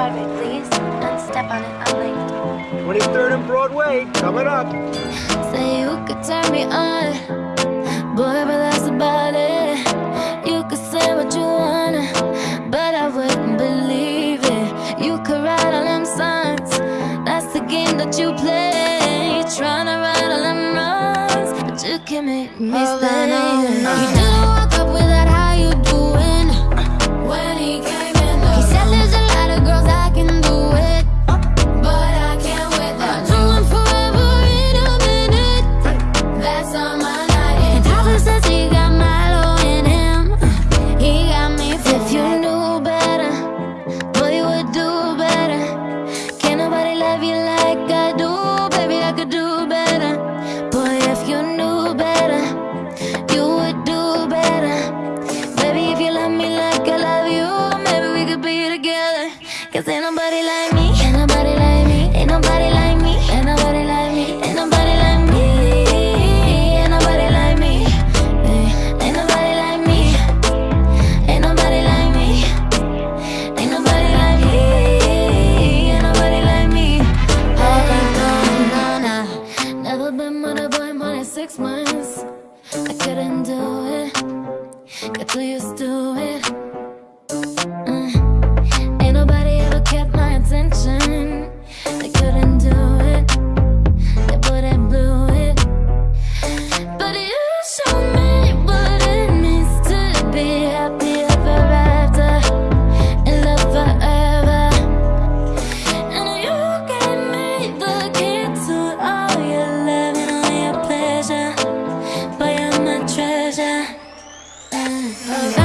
Broadway, please. And step on it, I'm late. 23rd and Broadway, coming up. Say you could turn me on, boy, but that's about it. You could say what you wanna, but I wouldn't believe it. You could write all them songs, that's the game that you play. Tryna right all them wrongs, but you can make me stay. You didn't nobody like me. Ain't nobody like me. Ain't nobody like me. Ain't nobody like me. Ain't nobody like me. Ain't nobody like me. Ain't nobody like me. Ain't nobody like me. Ain't nobody like me. Ain't nobody like me. Never been with boy more than six months. I couldn't do it. Got too used to it. Oh.